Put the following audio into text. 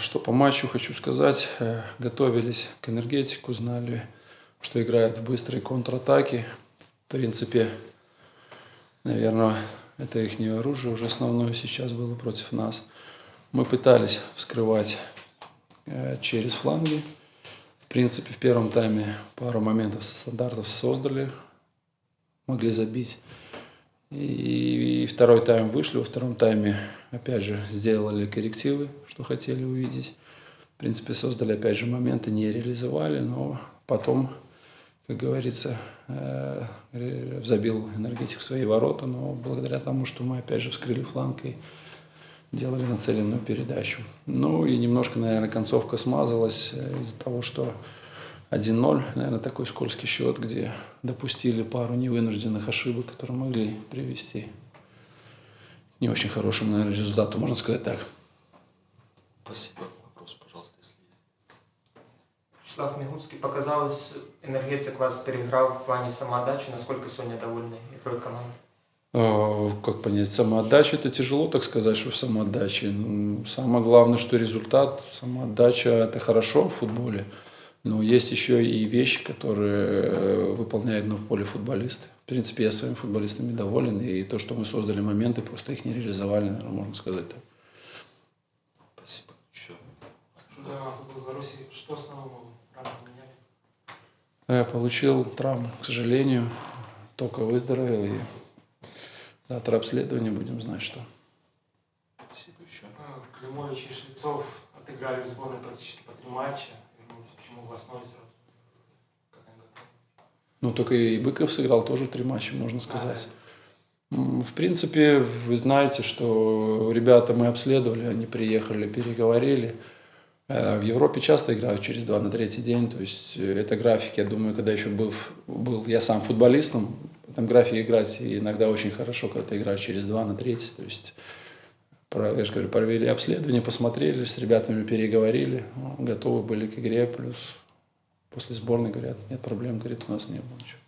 Что по матчу хочу сказать. Э, готовились к энергетику, знали, что играет в быстрые контратаки. В принципе, наверное, это их оружие уже основное сейчас было против нас. Мы пытались вскрывать э, через фланги. В принципе, в первом тайме пару моментов со стандартов создали, могли забить. И, второй тайм вышли, во втором тайме опять же сделали коррективы, что хотели увидеть. В принципе, создали опять же моменты, не реализовали, но потом, как говорится, э, забил энергетик в свои ворота, но благодаря тому, что мы опять же вскрыли фланг и делали нацеленную передачу. Ну и немножко, наверное, концовка смазалась из-за того, что 1-0, наверное, такой скользкий счет, где допустили пару невынужденных ошибок, которые могли привести к не очень хорошему, наверное, результату, можно сказать так. Спасибо. Вопрос, пожалуйста, если есть. Вячеслав Мигуцкий, показалось, энергетик вас переиграл в плане самоотдачи. Насколько сегодня довольны игрой команды? А, как понять, самоотдача, это тяжело так сказать, что в самоотдаче. Самое главное, что результат, самоотдача – это хорошо в футболе. Но есть еще и вещи, которые э, выполняют на поле футболисты. В принципе, я своими футболистами доволен, и то, что мы создали моменты, просто их не реализовали, наверное, можно сказать так. Спасибо. Еще. футбол Беларуси, что основного? Я получил травму, к сожалению, только выздоровел, и завтра обследование будем знать, что. Спасибо еще. А, Климович и Швецов отыграли в сборной практически по три матча в основе сразу? Ну, только и Быков сыграл тоже три матча, можно сказать. В принципе, вы знаете, что ребята мы обследовали, они приехали, переговорили. Э, в Европе часто играют через два на третий день, то есть э, это график, я думаю, когда еще был, был я сам футболистом, в этом графике играть иногда очень хорошо, когда ты играешь через два на третий, то есть я же говорю, провели обследование, посмотрели, с ребятами переговорили, готовы были к игре, плюс после сборной говорят, нет проблем, говорит, у нас не было ничего.